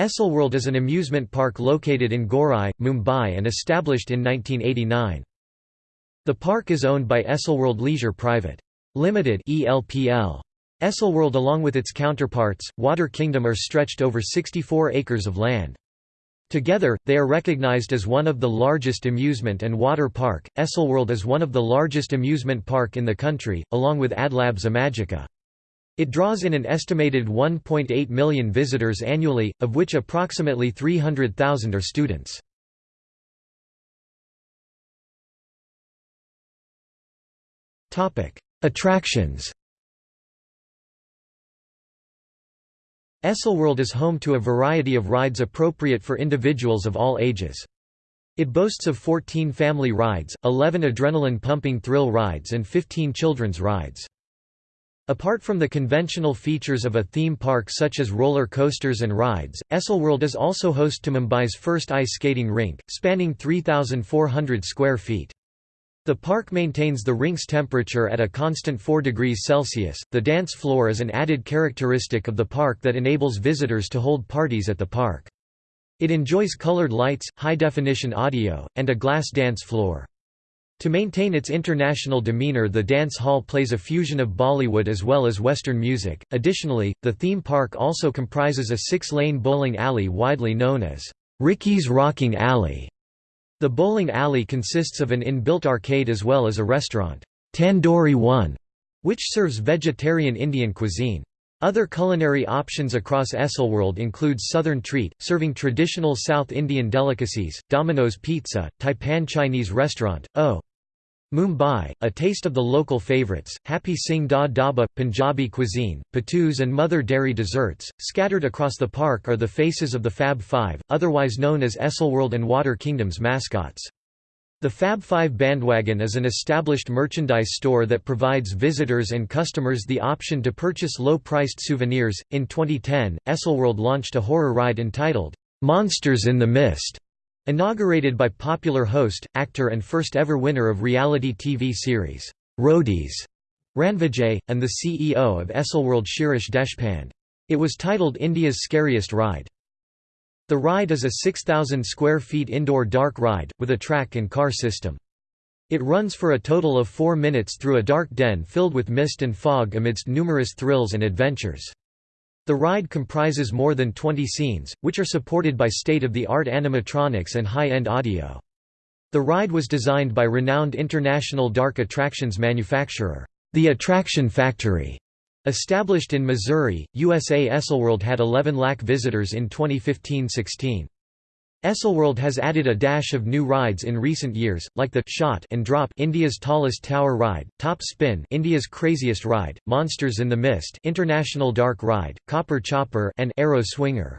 Esselworld is an amusement park located in Gorai, Mumbai and established in 1989. The park is owned by Esselworld Leisure Private. Limited ELPL. Esselworld along with its counterparts, Water Kingdom are stretched over 64 acres of land. Together, they are recognized as one of the largest amusement and water park. Esselworld is one of the largest amusement park in the country, along with Adlabs Imagica. It draws in an estimated 1.8 million visitors annually, of which approximately 300,000 are students. Attractions Esselworld is home to a variety of rides appropriate for individuals of all ages. It boasts of 14 family rides, 11 adrenaline-pumping thrill rides and 15 children's rides. Apart from the conventional features of a theme park such as roller coasters and rides, Esselworld is also host to Mumbai's first ice skating rink, spanning 3,400 square feet. The park maintains the rink's temperature at a constant 4 degrees Celsius. The dance floor is an added characteristic of the park that enables visitors to hold parties at the park. It enjoys colored lights, high-definition audio, and a glass dance floor. To maintain its international demeanor the dance hall plays a fusion of Bollywood as well as Western music. Additionally, the theme park also comprises a six-lane bowling alley widely known as Ricky's Rocking Alley the bowling alley consists of an inbuilt arcade as well as a restaurant, Tandoori One, which serves vegetarian Indian cuisine. Other culinary options across Esselworld include Southern Treat, serving traditional South Indian delicacies, Domino's Pizza, Taipan Chinese Restaurant, O. Mumbai, a taste of the local favourites, Happy Singh Da Dhaba, Punjabi cuisine, patus and mother dairy desserts. Scattered across the park are the faces of the Fab Five, otherwise known as Esselworld and Water Kingdom's mascots. The Fab Five Bandwagon is an established merchandise store that provides visitors and customers the option to purchase low-priced souvenirs. In 2010, Esselworld launched a horror ride entitled, Monsters in the Mist, Inaugurated by popular host, actor and first ever winner of reality TV series, Roadies, Ranvijay, and the CEO of Esselworld Shirish Deshpande. It was titled India's Scariest Ride. The ride is a 6,000 square feet indoor dark ride, with a track and car system. It runs for a total of four minutes through a dark den filled with mist and fog amidst numerous thrills and adventures. The ride comprises more than 20 scenes, which are supported by state-of-the-art animatronics and high-end audio. The ride was designed by renowned international dark attractions manufacturer, The Attraction Factory. Established in Missouri, USA Esselworld had 11 lakh visitors in 2015–16. Esselworld has added a dash of new rides in recent years, like the Shot and Drop India's tallest tower ride, Top Spin India's craziest ride, Monsters in the Mist International Dark Ride, Copper Chopper and Arrow Swinger.